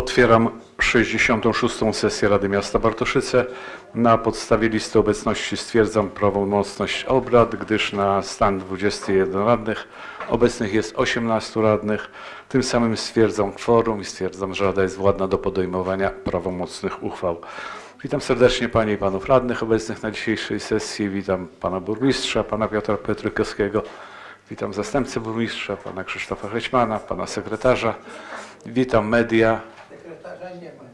Otwieram 66. sesję Rady Miasta Bartoszyce. Na podstawie listy obecności stwierdzam prawomocność obrad, gdyż na stan 21 radnych obecnych jest 18 radnych. Tym samym stwierdzam kworum i stwierdzam, że Rada jest władna do podejmowania prawomocnych uchwał. Witam serdecznie Panie i Panów Radnych obecnych na dzisiejszej sesji. Witam Pana Burmistrza, Pana Piotra Petrykowskiego. Witam Zastępcę Burmistrza, Pana Krzysztofa Hećmana, Pana Sekretarza. Witam media. Sekretarza nie ma.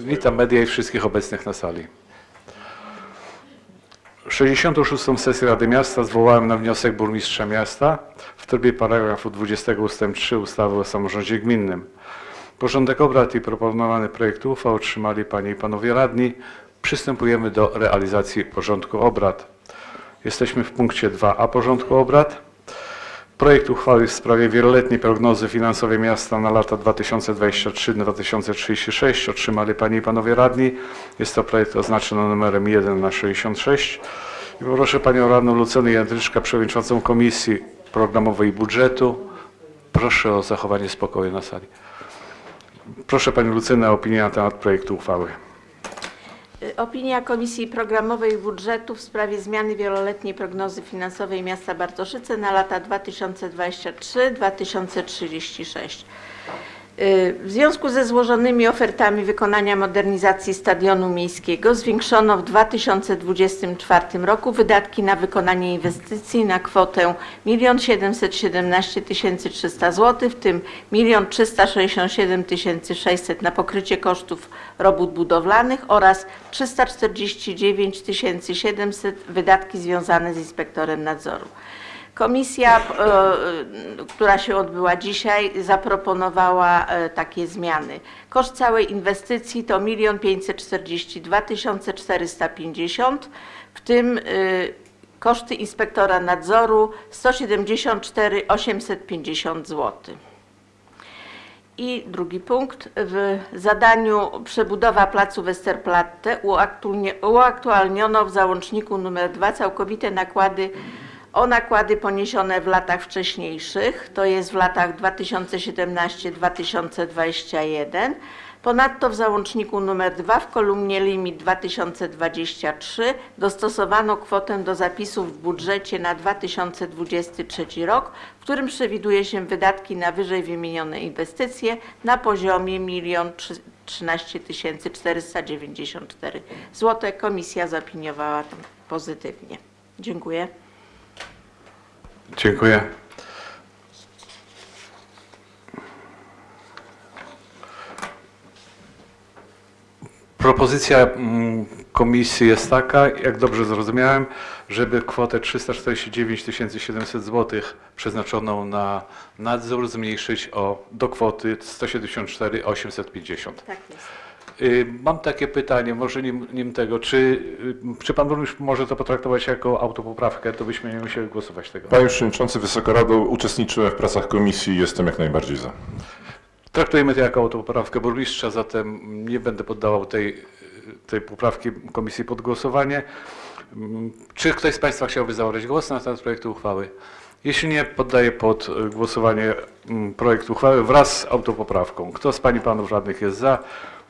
Witam media i wszystkich obecnych na sali. 66. sesję Rady Miasta zwołałem na wniosek burmistrza miasta w trybie paragrafu 20 ust. 3 ustawy o samorządzie gminnym. Porządek obrad i proponowany projekt uchwał otrzymali Panie i Panowie Radni. Przystępujemy do realizacji porządku obrad. Jesteśmy w punkcie 2a porządku obrad. Projekt uchwały w sprawie wieloletniej prognozy finansowej miasta na lata 2023-2036 otrzymali Panie i Panowie Radni. Jest to projekt oznaczony numerem 1 na 66. I poproszę Panią Radną Lucenę Jędryczkę, Przewodniczącą Komisji Programowej Budżetu. Proszę o zachowanie spokoju na sali. Proszę Panią Lucynę o opinię na temat projektu uchwały. Opinia Komisji Programowej Budżetu w sprawie zmiany wieloletniej prognozy finansowej miasta Bartoszyce na lata 2023-2036. Y, W związku ze złożonymi ofertami wykonania modernizacji stadionu miejskiego zwiększono w 2024 roku wydatki na wykonanie inwestycji na kwotę 1 717 300 zł, w tym 1 367 600 na pokrycie kosztów robót budowlanych oraz 349 700 wydatki związane z inspektorem nadzoru. Komisja, e, która się odbyła dzisiaj, zaproponowała e, takie zmiany. Koszt całej inwestycji to 1 542 450, w tym e, koszty inspektora nadzoru 174 850 zł. I drugi punkt. W zadaniu przebudowa placu Westerplatte uaktualniono w załączniku nr 2 całkowite nakłady o nakłady poniesione w latach wcześniejszych, to jest w latach 2017-2021. Ponadto w załączniku nr 2 w kolumnie limit 2023 dostosowano kwotę do zapisów w budżecie na 2023 rok, w którym przewiduje się wydatki na wyżej wymienione inwestycje na poziomie 1 13 494 zł. Komisja zaopiniowała to pozytywnie. Dziękuję. Dziękuję. Propozycja mm, komisji jest taka, jak dobrze zrozumiałem, żeby kwotę 349 700 zł przeznaczoną na nadzór zmniejszyć o, do kwoty 174 850. Tak jest. Y, Mam takie pytanie, może nim, nim tego, czy, y, czy pan burmistrz może to potraktować jako autopoprawkę, to byśmy nie musieli głosować tego. Panie Przewodniczący, Wysoka Rado, uczestniczyłem w pracach komisji i jestem jak najbardziej za. Traktujemy to jako autopoprawkę burmistrza, zatem nie będę poddawał tej, tej poprawki komisji pod głosowanie. Czy ktoś z Państwa chciałby zabrać głos na temat projektu uchwały? Jeśli nie, poddaję pod głosowanie mm, projekt uchwały wraz z autopoprawką. Kto z Pani Panów Radnych jest za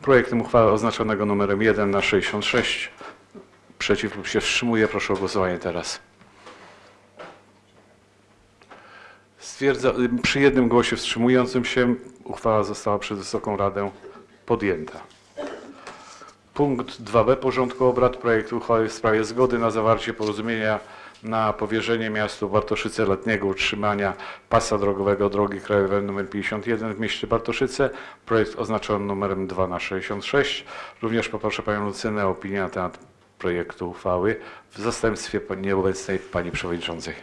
projektem uchwały oznaczonego numerem 1 na 66? Przeciw lub się wstrzymuje? Proszę o głosowanie teraz. Stwierdza, przy jednym głosie wstrzymującym się uchwała została przez Wysoką Radę podjęta. Punkt 2b porządku obrad projektu uchwały w sprawie zgody na zawarcie porozumienia na powierzenie miastu Bartoszyce letniego utrzymania pasa drogowego drogi krajowej nr 51 w mieście Bartoszyce. Projekt oznaczony numerem 2 na 66. Również poproszę Panią Lucynę o opinię na temat projektu uchwały w zastępstwie nieobecnej Pani Przewodniczącej.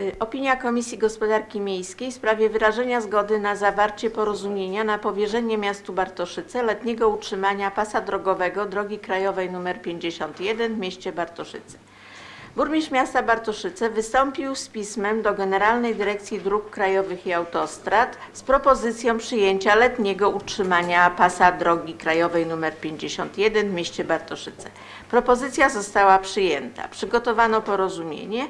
Y, Opinia Komisji Gospodarki Miejskiej w sprawie wyrażenia zgody na zawarcie porozumienia na powierzenie miastu Bartoszyce letniego utrzymania pasa drogowego drogi krajowej nr 51 w mieście Bartoszyce. Burmistrz miasta Bartoszyce wystąpił z pismem do Generalnej Dyrekcji Dróg Krajowych i Autostrad z propozycją przyjęcia letniego utrzymania pasa drogi krajowej nr 51 w mieście Bartoszyce. Propozycja została przyjęta. Przygotowano porozumienie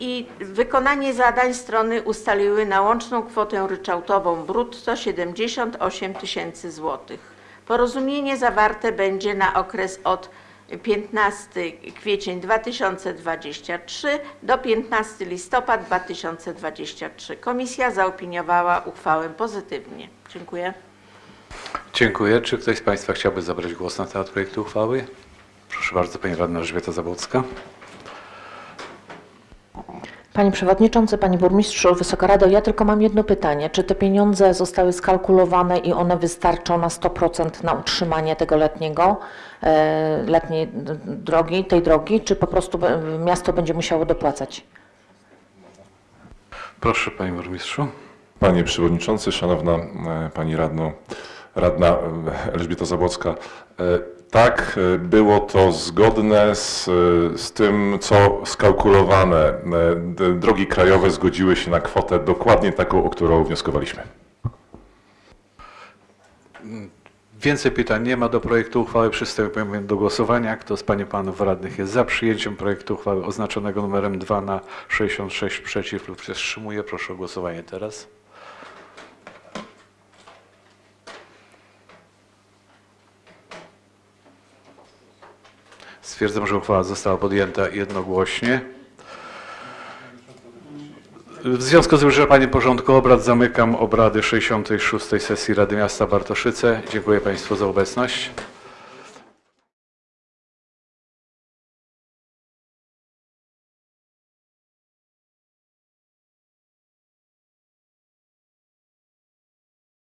i wykonanie zadań strony ustaliły na łączną kwotę ryczałtową brutto 78 tysięcy złotych. Porozumienie zawarte będzie na okres od 15 kwiecień 2023 do 15 listopad 2023. Komisja zaopiniowała uchwałę pozytywnie. Dziękuję. Dziękuję. Czy ktoś z Państwa chciałby zabrać głos na temat projektu uchwały? Proszę bardzo, Pani Radna Elżbieta Zabłocka. Panie Przewodniczący, Panie Burmistrzu, Wysoka Rado, ja tylko mam jedno pytanie. Czy te pieniądze zostały skalkulowane i one wystarczą na 100% na utrzymanie tego letniego, e, letniej drogi, tej drogi, czy po prostu be- miasto będzie musiało dopłacać? Proszę, Panie Burmistrzu. Panie Przewodniczący, Szanowna e, Pani Radno, Radna e, Elżbieta Zabłocka. Tak, e, było to zgodne z, e, z tym, co skalkulowane. D- Drogi krajowe zgodziły się na kwotę dokładnie taką, o którą wnioskowaliśmy. Więcej pytań nie ma do projektu uchwały. Przystępujemy do głosowania. Kto z Pań i Panów Radnych jest za przyjęciem projektu uchwały oznaczonego numerem 2 na 66 przeciw lub się wstrzymuje? Proszę o głosowanie teraz. Stwierdzam, że uchwała została podjęta jednogłośnie. W związku z wyczerpaniem porządku obrad zamykam obrady 66. sesji Rady Miasta Bartoszyce. Dziękuję Państwu za obecność.